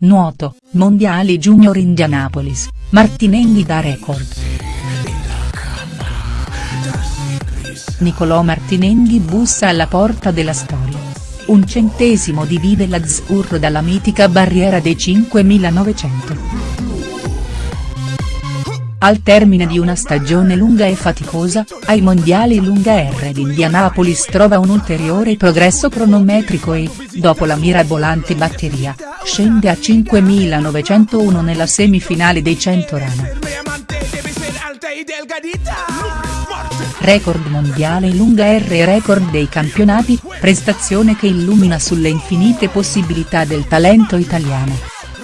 Nuoto, Mondiali Junior Indianapolis, Martinenghi da record. Nicolò Martinenghi bussa alla porta della storia. Un centesimo divide l'azzurro dalla mitica barriera dei 5.900. Al termine di una stagione lunga e faticosa, ai mondiali lunga R di Indianapolis trova un ulteriore progresso cronometrico e, dopo la mirabolante batteria, scende a 5.901 nella semifinale dei 100 rana. Record mondiale lunga R e record dei campionati, prestazione che illumina sulle infinite possibilità del talento italiano.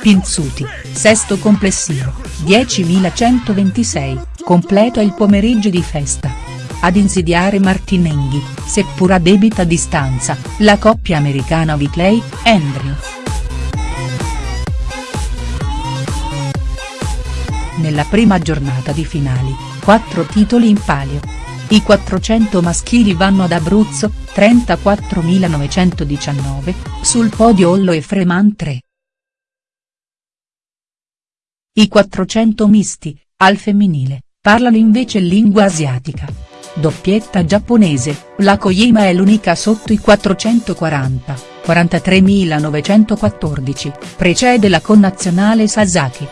Pinzuti, sesto complessivo, 10.126, completo il pomeriggio di festa. Ad insidiare Martinenghi, seppur a debita distanza, la coppia americana Whitley, Andrew. Nella prima giornata di finali, quattro titoli in palio. I 400 maschili vanno ad Abruzzo, 34.919, sul podio Ollo e Freman 3. I 400 misti, al femminile, parlano invece lingua asiatica. Doppietta giapponese, la Koyima è l'unica sotto i 440, 43.914, precede la connazionale Sasaki.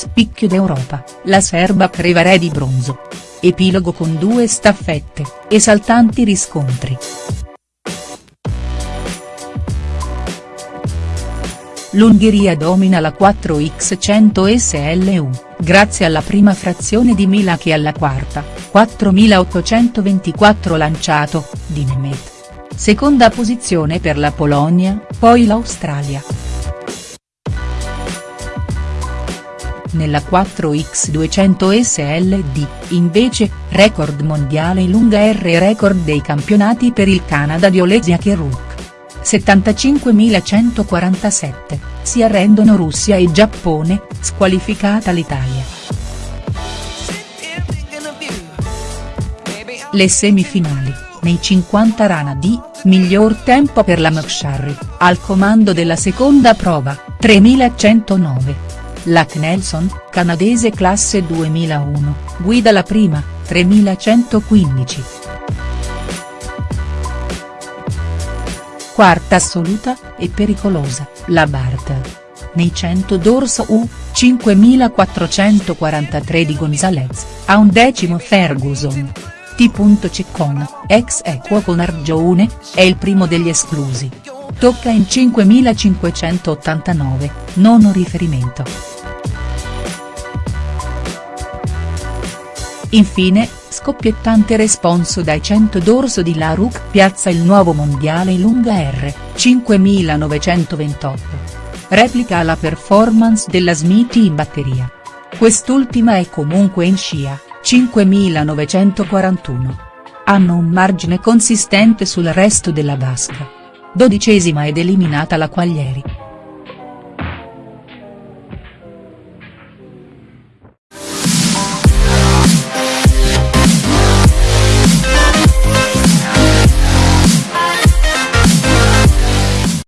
Spicchio d'Europa, la serba Crevare di bronzo. Epilogo con due staffette, esaltanti riscontri. L'Ungheria domina la 4x100 SLU, grazie alla prima frazione di Mila che alla quarta, 4824 lanciato, di Nemeth. Seconda posizione per la Polonia, poi l'Australia. Nella 4x200 SLD, invece, record mondiale lunga R record dei campionati per il Canada di Olesia Keruk. 75.147, si arrendono Russia e Giappone, squalificata l'Italia. Le semifinali, nei 50 rana D, miglior tempo per la McSharry, al comando della seconda prova, 3109. La Knelson, canadese classe 2001, guida la prima, 3115. quarta assoluta, e pericolosa, la Bart. Nei 100 d'orso U, 5443 di Gonzalez, a un decimo Ferguson. T. Ceccon, ex equo con Argione, è il primo degli esclusi. Tocca in 5589, nono riferimento. Infine, Scoppiettante responso dai 100 d'orso di Laruc piazza il nuovo mondiale lunga R, 5928. Replica la performance della Smithy in batteria. Quest'ultima è comunque in scia, 5941. Hanno un margine consistente sul resto della vasca. Dodicesima ed eliminata la Quaglieri.